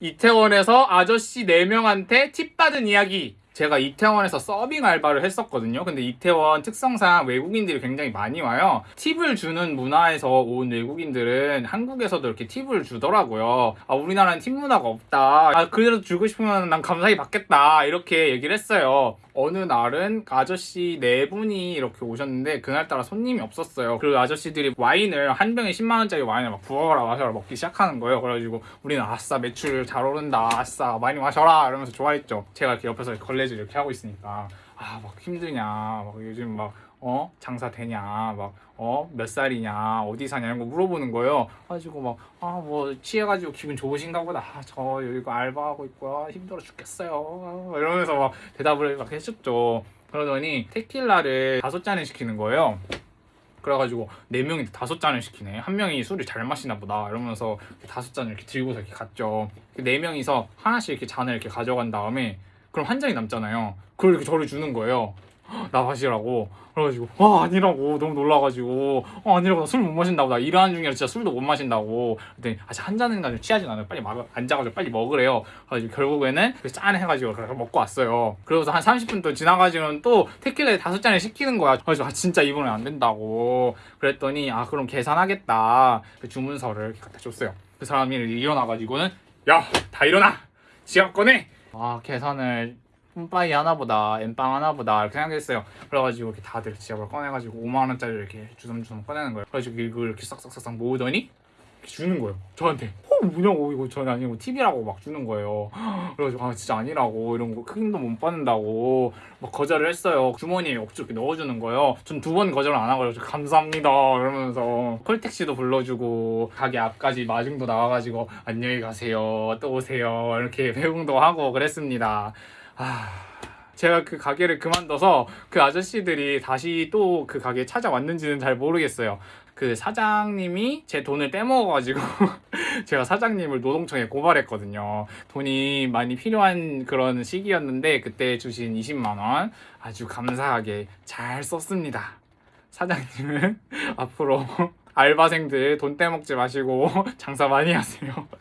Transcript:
이태원에서 아저씨 4명한테 팁 받은 이야기. 제가 이태원에서 서빙 알바를 했었거든요. 근데 이태원 특성상 외국인들이 굉장히 많이 와요. 팁을 주는 문화에서 온 외국인들은 한국에서도 이렇게 팁을 주더라고요. 아, 우리나라는 팁 문화가 없다. 아, 그래도 주고 싶으면 난 감사히 받겠다. 이렇게 얘기를 했어요. 어느 날은 아저씨 네 분이 이렇게 오셨는데 그날따라 손님이 없었어요. 그 아저씨들이 와인을 한 병에 10만 원짜리 와인을 막 부어라 마셔라 먹기 시작하는 거예요. 그래가지고 우리는 아싸 매출 잘 오른다, 아싸 많이 마셔라 이러면서 좋아했죠. 제가 이렇게 옆에서 걸레질 이렇게 하고 있으니까 아 막 힘드냐, 막 요즘 막 어? 장사 되냐, 막, 어? 몇 살이냐, 어디 사냐, 이런 거 물어보는 거예요. 가지고 막, 아, 뭐, 취해가지고 기분 좋으신가 보다. 아, 저 이거 알바하고 있고요. 힘들어 죽겠어요. 아, 이러면서 막 대답을 막 해줬죠. 그러더니 테킬라를 다섯 잔을 시키는 거예요. 그래가지고 네 명이 다섯 잔을 시키네. 한 명이 술을 잘 마시나 보다. 이러면서 다섯 잔을 이렇게 들고서 이렇게 갔죠. 그네 명이서 하나씩 이렇게 잔을 이렇게 가져간 다음에 그럼 한 잔이 남잖아요. 그걸 이렇게 저를 주는 거예요. 나 마시라고. 그래가지고 아 아니라고. 너무 놀라가지고. 어 아니라고. 나 술 못 마신다고. 나 일하는 중이라 진짜 술도 못 마신다고. 그랬더니 아직 한 잔은 가지고 취하진 않아요. 빨리 막 앉아가지고 빨리 먹으래요. 그래가지고 결국에는 그짠 해가지고 그래서 먹고 왔어요. 그러고서 한 30분 또 지나가지고는 또 테킬라에 다섯 잔을 시키는 거야. 그래서 아 진짜 이번엔 안 된다고. 그랬더니 아 그럼 계산하겠다. 그 주문서를 이렇게 갖다 줬어요. 그 사람이 일어나가지고는 야 다 일어나! 지갑 꺼내 아 계산을 뿜빠이 하나보다 엠빵 하나보다 이렇게 생각했어요. 그래가지고 이렇게 다들 지갑을 꺼내가지고 5만 원짜리 이렇게 주섬주섬 꺼내는 거예요. 그래가지고 이걸 이렇게 싹싹싹싹 모으더니 주는 거예요. 저한테 어 뭐냐고 이거 전혀 아니고 팁이라고 막 주는 거예요. 그래가지고 아 진짜 아니라고 이런 거큰돈못 받는다고 막 거절을 했어요. 주머니에 억지로 이렇게 넣어주는 거예요. 전 두 번 거절을 안 하고 감사합니다 이러면서 콜택시도 불러주고 가게 앞까지 마중도 나와가지고 안녕히 가세요 또 오세요 이렇게 배웅도 하고 그랬습니다. 아, 제가 그 가게를 그만둬서 그 아저씨들이 다시 또 그 가게에 찾아왔는지는 잘 모르겠어요. 그 사장님이 제 돈을 떼먹어가지고 제가 사장님을 노동청에 고발했거든요. 돈이 많이 필요한 그런 시기였는데 그때 주신 20만 원 아주 감사하게 잘 썼습니다. 사장님은 앞으로 알바생들 돈 떼먹지 마시고 장사 많이 하세요.